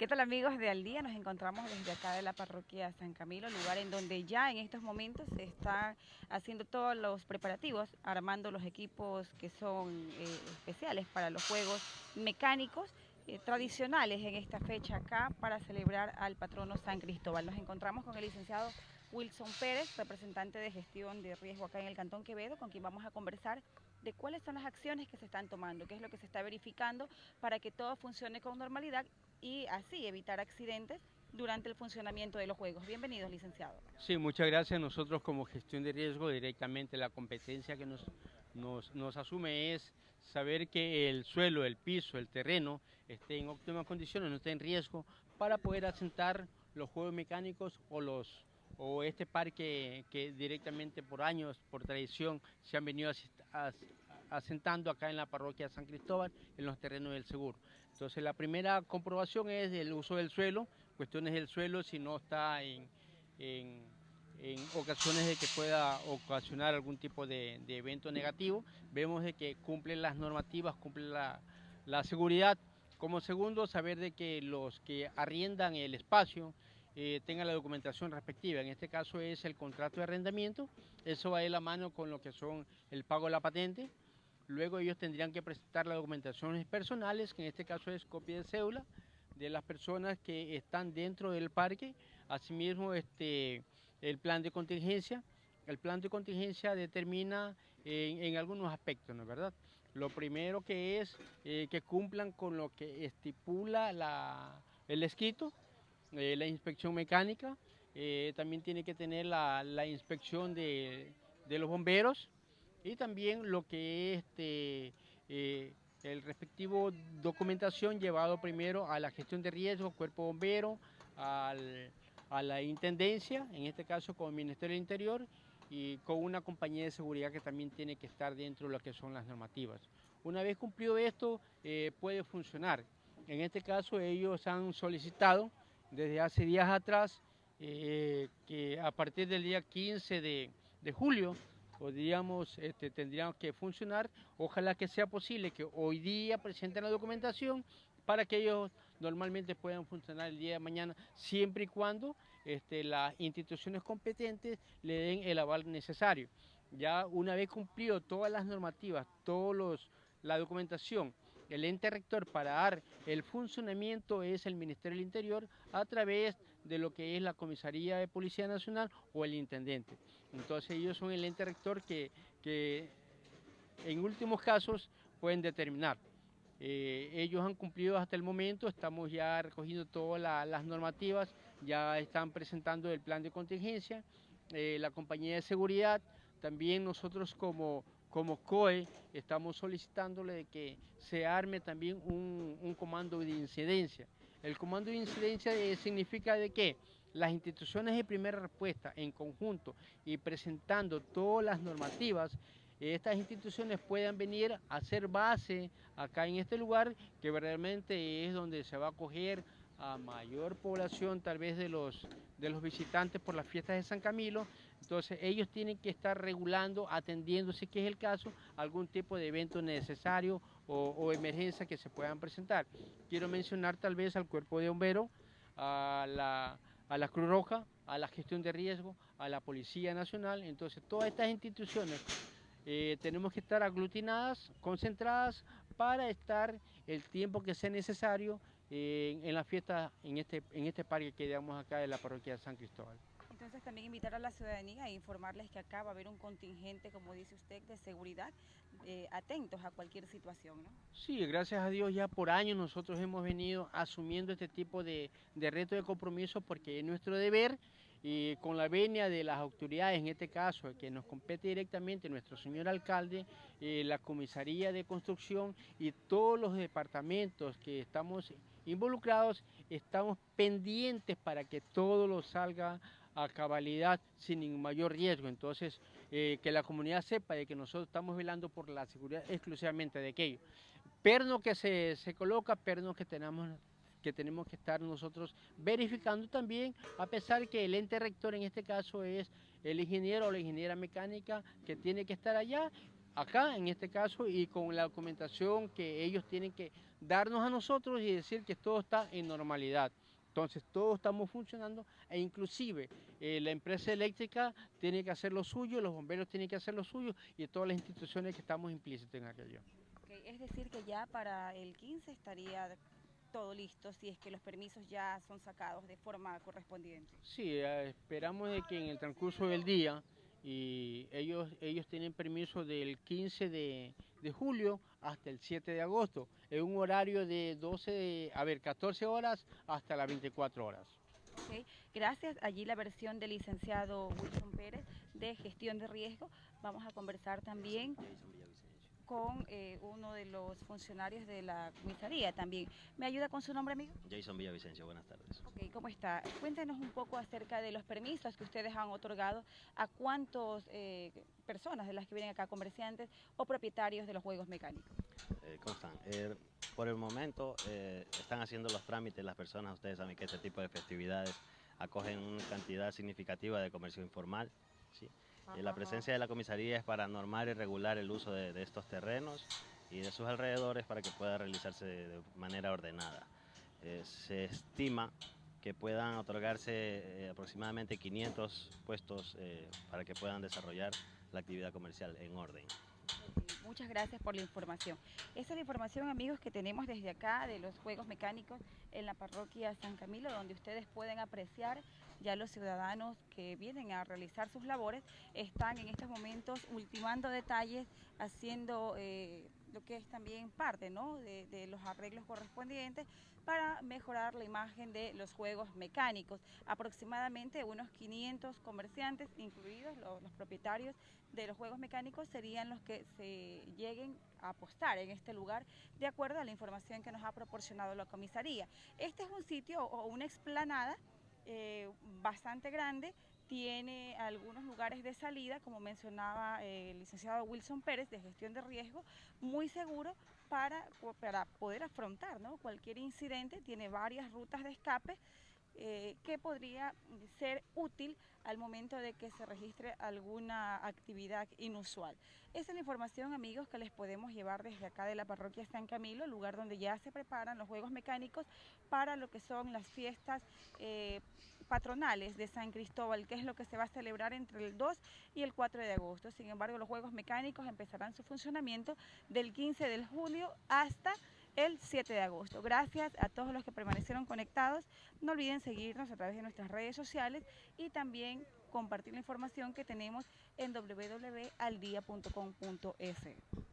¿Qué tal amigos de Al Día? Nos encontramos desde acá de la parroquia San Camilo, lugar en donde ya en estos momentos se están haciendo todos los preparativos, armando los equipos que son eh, especiales para los juegos mecánicos eh, tradicionales en esta fecha acá para celebrar al patrono San Cristóbal. Nos encontramos con el licenciado Wilson Pérez, representante de gestión de riesgo acá en el Cantón Quevedo, con quien vamos a conversar de cuáles son las acciones que se están tomando, qué es lo que se está verificando para que todo funcione con normalidad y así evitar accidentes durante el funcionamiento de los juegos. Bienvenidos, licenciado. Sí, muchas gracias. Nosotros como gestión de riesgo, directamente la competencia que nos, nos, asume es saber que el suelo, el piso, el terreno esté en óptimas condiciones, no esté en riesgo, para poder asentar los juegos mecánicos o los o este parque que directamente por años, por tradición, se han venido asentando acá en la parroquia de San Cristóbal, en los terrenos del seguro. Entonces la primera comprobación es el uso del suelo, cuestiones del suelo si no está en, ocasiones de que pueda ocasionar algún tipo de, evento negativo. Vemos de que cumple las normativas, cumple la, seguridad. Como segundo, saber de que los que arriendan el espacio eh, tengan la documentación respectiva. En este caso es el contrato de arrendamiento. Eso va de la mano con lo que son el pago de la patente, Luego ellos tendrían que presentar las documentaciones personales, que en este caso es copia de cédula de las personas que están dentro del parque. Asimismo, este, el plan de contingencia. El plan de contingencia determina en, algunos aspectos, ¿no es verdad? Lo primero que es eh, que cumplan con lo que estipula el escrito, eh, la inspección mecánica, eh, también tiene que tener la, inspección de, de los bomberos, y también lo que es este, eh, el respectivo documentación llevado primero a la gestión de riesgos, cuerpo bombero, a la intendencia, en este caso con el Ministerio del Interior y con una compañía de seguridad que también tiene que estar dentro de lo que son las normativas. Una vez cumplido esto, eh, puede funcionar. En este caso ellos han solicitado desde hace días atrás eh, que a partir del día 15 de julio podríamos, este, tendríamos que funcionar. Ojalá que sea posible que hoy día presenten la documentación para que ellos normalmente puedan funcionar el día de mañana, siempre y cuando este, las instituciones competentes le den el aval necesario. Ya una vez cumplido todas las normativas, todos los, la documentación, el ente rector para dar el funcionamiento es el Ministerio del Interior a través de lo que es la Comisaría de Policía Nacional o el Intendente. Entonces ellos son el ente rector que, en últimos casos pueden determinar. Eh, ellos han cumplido hasta el momento, estamos ya recogiendo todas las normativas, ya están presentando el plan de contingencia, eh, la compañía de seguridad, también nosotros como, como COE estamos solicitándole que se arme también un, comando de incidencia. El comando de incidencia eh, significa de que las instituciones de primera respuesta en conjunto y presentando todas las normativas, estas instituciones puedan venir a hacer base acá en este lugar, que verdaderamente es donde se va a acoger a mayor población tal vez de los, de los visitantes por las fiestas de San Camilo, entonces ellos tienen que estar regulando, atendiendo, si que es el caso, algún tipo de evento necesario o, emergencia que se puedan presentar. Quiero mencionar tal vez al cuerpo de bomberos, a la, a la Cruz Roja, a la gestión de riesgo, a la Policía Nacional. Entonces todas estas instituciones eh, tenemos que estar aglutinadas, concentradas para estar el tiempo que sea necesario eh, en la fiesta, en este, en este parque que damos acá de la parroquia de San Cristóbal. Entonces también invitar a la ciudadanía e informarles que acá va a haber un contingente, como dice usted, de seguridad, eh, atentos a cualquier situación, ¿no? Sí, gracias a Dios ya por años nosotros hemos venido asumiendo este tipo de, de reto de compromiso porque es nuestro deber y con la venia de las autoridades, en este caso, que nos compete directamente nuestro señor alcalde, eh, la comisaría de construcción y todos los departamentos que estamos involucrados, estamos pendientes para que todo lo salga a cabalidad sin ningún mayor riesgo. Entonces, eh, que la comunidad sepa de que nosotros estamos velando por la seguridad exclusivamente de aquello. Perno que se, se coloca, perno que tenemos que tenemos que estar nosotros verificando también, a pesar que el ente rector en este caso es el ingeniero o la ingeniera mecánica que tiene que estar allá, acá en este caso, y con la documentación que ellos tienen que darnos a nosotros y decir que todo está en normalidad. Entonces todos estamos funcionando e inclusive eh, la empresa eléctrica tiene que hacer lo suyo, los bomberos tienen que hacer lo suyo y todas las instituciones que estamos implícitos en aquello. es decir que ya para el 15 estaría todo listo si es que los permisos ya son sacados de forma correspondiente. Sí, eh, esperamos de que en el transcurso del día y ellos, ellos tienen permiso del 15 de, julio hasta el 7 de agosto, en un horario de 12, a ver, 14 horas hasta las 24 horas. Gracias. Allí la versión del licenciado Wilson Pérez de gestión de riesgo. Vamos a conversar también con eh, uno de los funcionarios de la comisaría también. ¿Me ayuda con su nombre, amigo? Jason Villavicencio, buenas tardes. Ok, ¿cómo está? Cuéntenos un poco acerca de los permisos que ustedes han otorgado a cuántas eh, personas de las que vienen acá, comerciantes o propietarios de los juegos mecánicos. Eh, ¿Cómo están? por el momento están haciendo los trámites las personas, ustedes saben que este tipo de festividades acogen una cantidad significativa de comercio informal, ¿sí? Y la presencia de la comisaría es para normar y regular el uso de, estos terrenos y de sus alrededores para que pueda realizarse de, manera ordenada. Eh, se estima que puedan otorgarse eh, aproximadamente 500 puestos eh, para que puedan desarrollar la actividad comercial en orden. Muchas gracias por la información. Esa es la información, amigos, que tenemos desde acá de los Juegos Mecánicos en la parroquia San Camilo, donde ustedes pueden apreciar ya los ciudadanos que vienen a realizar sus labores están en estos momentos ultimando detalles, haciendo eh, lo que es también parte de, de, los arreglos correspondientes para mejorar la imagen de los juegos mecánicos. Aproximadamente unos 500 comerciantes, incluidos los, los propietarios de los juegos mecánicos, serían los que se lleguen a apostar en este lugar de acuerdo a la información que nos ha proporcionado la comisaría. Este es un sitio o una explanada eh, bastante grande, tiene algunos lugares de salida, como mencionaba el licenciado Wilson Pérez, de gestión de riesgo, muy seguro para, para poder afrontar cualquier incidente, tiene varias rutas de escape eh, que podría ser útil al momento de que se registre alguna actividad inusual. Esa es la información, amigos, que les podemos llevar desde acá de la parroquia San Camilo, lugar donde ya se preparan los juegos mecánicos para lo que son las fiestas eh, patronales de San Cristóbal, que es lo que se va a celebrar entre el 2 y el 4 de agosto. Sin embargo, los juegos mecánicos empezarán su funcionamiento del 15 de julio hasta el 7 de agosto. Gracias a todos los que permanecieron conectados. No olviden seguirnos a través de nuestras redes sociales y también compartir la información que tenemos en www.aldia.com.es.